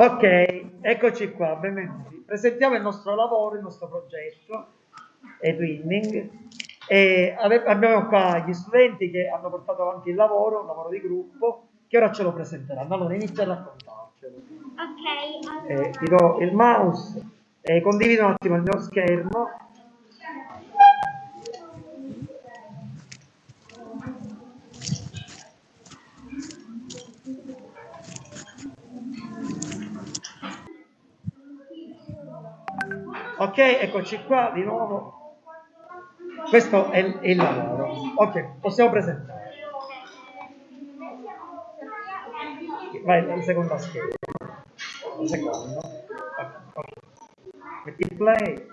Ok, eccoci qua, benvenuti. Presentiamo il nostro lavoro, il nostro progetto, e-twinning. E abbiamo qua gli studenti che hanno portato avanti il lavoro, un lavoro di gruppo, che ora ce lo presenteranno. Allora inizia a raccontarcelo. Ok, allora... eh, ti do il mouse, eh, condivido un attimo il mio schermo ok eccoci qua di nuovo. Questo è il, è il lavoro. Ok possiamo presentare. Vai la seconda scheda. La seconda okay. metti play.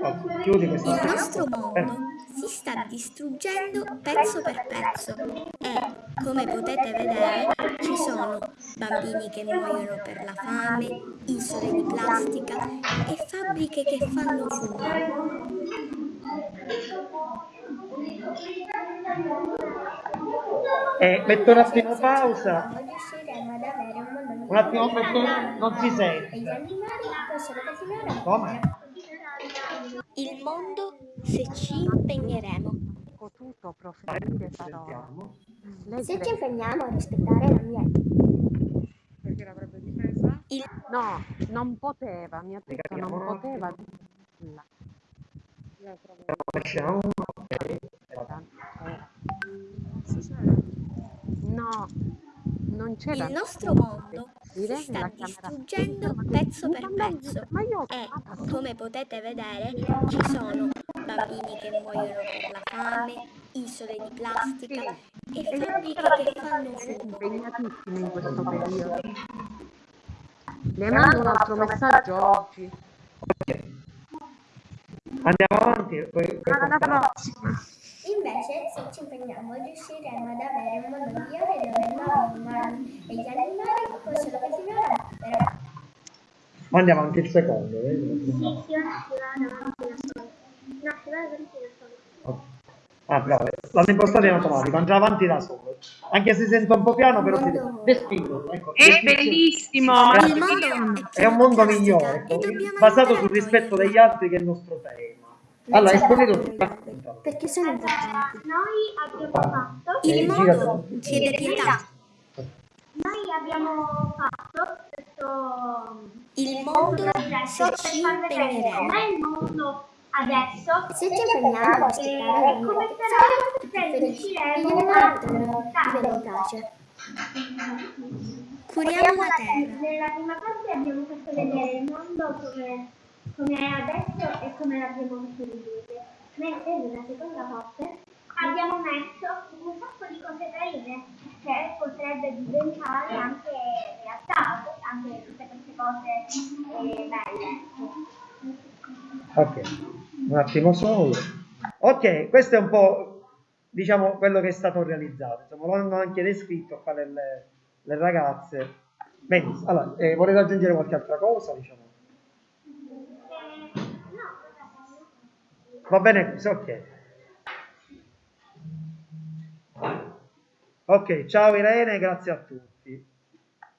Oh, chiudi questa il nostro mondo si sta distruggendo pezzo per pezzo e, come potete vedere, ci sono bambini che muoiono per la fame, isole di plastica e fabbriche che fanno fumo. Eh, metto un attimo pausa. Un attimo, non si sente. Come? Il mondo se ci impegneremo. Potuto proferire parole. Se ci impegniamo a rispettare l'ambiente. Perché l'avrebbe difesa? Il... No, non poteva, mi ha detto non poteva. Lasciamo. No, non c'è Il nostro mondo si sta distruggendo pezzo per pezzo e, come potete vedere, ci sono bambini che muoiono per la fame, isole di plastica e fabbriche che fanno fumo. impegnatissimi in questo periodo. Le mando un altro messaggio oggi. Andiamo avanti. Poi, poi alla prossima. Invece, se ci impegniamo, riusciremo ad avere un mondo migliore dove i nuovi umani e gli animali possono continuare a vivere. Ma andiamo anche il secondo, vedi? Sì, sì, ora si va davanti da solo. No, si va davanti da solo. Ah, bravo, l'hanno impostato in automatico, andrà avanti da solo. Anche se sento un po' piano, però ti respingo. Ecco, è bellissimo, è un mondo migliore, ecco, basato sul rispetto degli altri che è il nostro tema. Allora, esponi tu. Perché sono importanti. Noi abbiamo fatto... Il mondo chiede pietà. Noi abbiamo fatto questo... Il mondo se ci impegneremo. È il mondo adesso. Se ci impegniamo a rispettare come sarà riusciremo a pace. Curiamo la terra. Nella prima parte abbiamo fatto vedere il mondo come come è adesso e come l'abbiamo costruito. Mentre nella seconda parte abbiamo messo un sacco di cose carine che potrebbe diventare anche realtà, anche tutte queste cose eh, belle. Ok, un attimo solo. Ok, questo è un po' diciamo quello che è stato realizzato. Insomma, lo hanno anche descritto qua le, le ragazze. Benissimo, allora, eh, volete aggiungere qualche altra cosa? Diciamo? Va bene così, ok. Ok, ciao Irene, grazie a tutti.